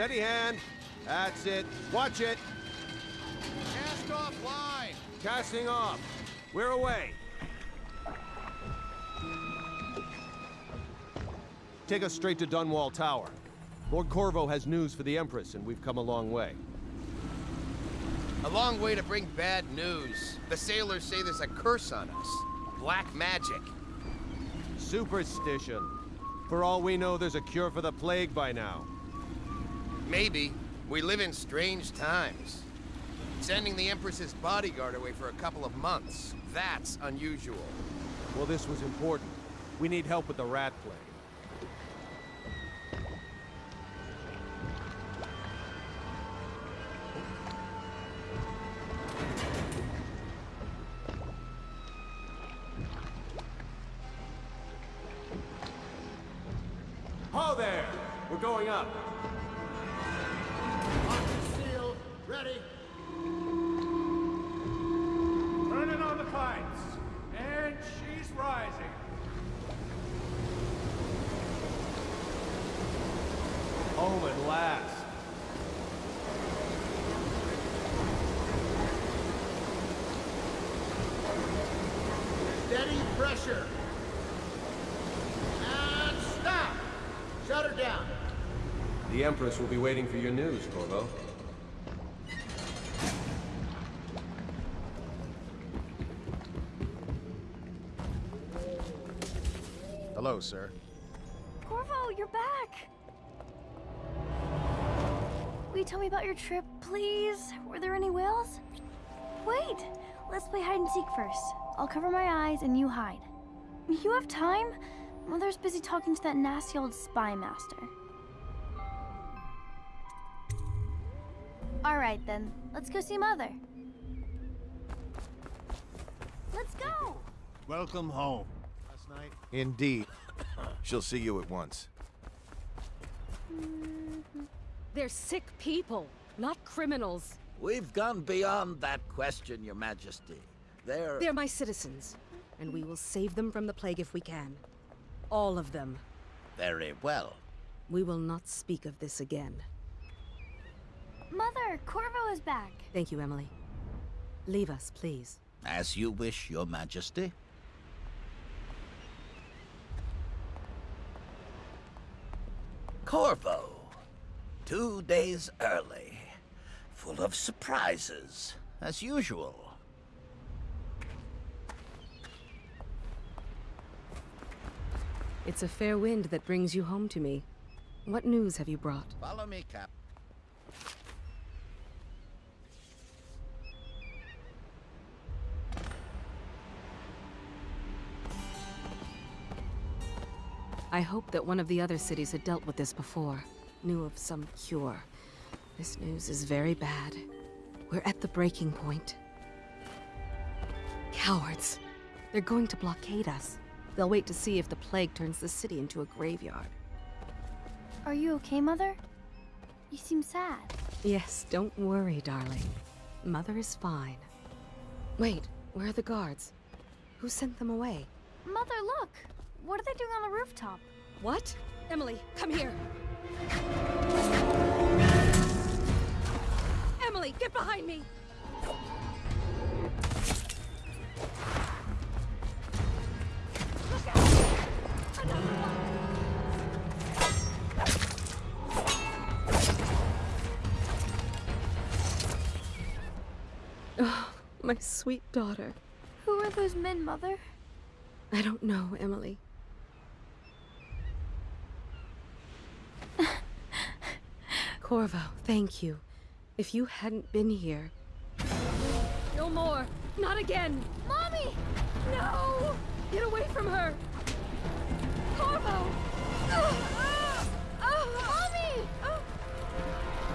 Steady hand. That's it. Watch it. Cast off line. Casting off. We're away. Take us straight to Dunwall Tower. Lord Corvo has news for the Empress, and we've come a long way. A long way to bring bad news. The sailors say there's a curse on us. Black magic. Superstition. For all we know, there's a cure for the plague by now. Maybe. We live in strange times. Sending the Empress's bodyguard away for a couple of months. That's unusual. Well, this was important. We need help with the rat plague. Ho there! We're going up. Ready. Turning on the kites. And she's rising. Home at last. Steady pressure. And stop. Shut her down. The Empress will be waiting for your news, Corvo. Hello, sir. Corvo, you're back! Will you tell me about your trip, please? Were there any whales? Wait! Let's play hide and seek first. I'll cover my eyes and you hide. You have time? Mother's busy talking to that nasty old spy master. Alright then, let's go see Mother. Let's go! Welcome home. Last night. Indeed. She'll see you at once. Mm-hmm. They're sick people, not criminals. We've gone beyond that question, Your Majesty. They're... They're my citizens, and we will save them from the plague if we can. All of them. Very well. We will not speak of this again. Mother, Corvo is back. Thank you, Emily. Leave us, please. As you wish, Your Majesty. Corvo. Two days early. Full of surprises, as usual. It's a fair wind that brings you home to me. What news have you brought? Follow me, Cap. I hope that one of the other cities had dealt with this before, knew of some cure. This news is very bad. We're at the breaking point. Cowards. They're going to blockade us. They'll wait to see if the plague turns the city into a graveyard. Are you okay, Mother? You seem sad. Yes, don't worry, darling. Mother is fine. Wait, where are the guards? Who sent them away? Mother, look! What are they doing on the rooftop? What? Emily, come here! Emily, get behind me! Look out! Another one! Oh, my sweet daughter. Who are those men, Mother? I don't know, Emily. Corvo, thank you. If you hadn't been here... No more! Not again! Mommy! No! Get away from her! Corvo! Ah! Mommy!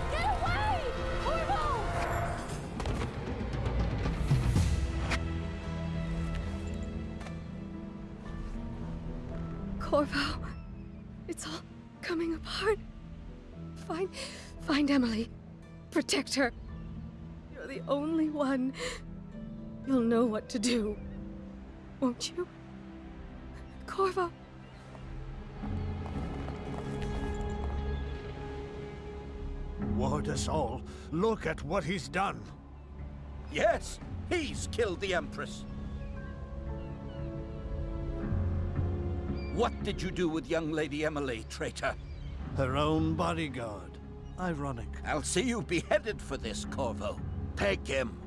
Get away! Corvo! Corvo, it's all coming apart. Find, find Emily. Protect her. You're the only one. You'll know what to do. Won't you? Corvo. Ward us all. Look at what he's done. Yes, he's killed the Empress. What did you do with young Lady Emily, traitor? Her own bodyguard. Ironic. I'll see you beheaded for this, Corvo. Take him.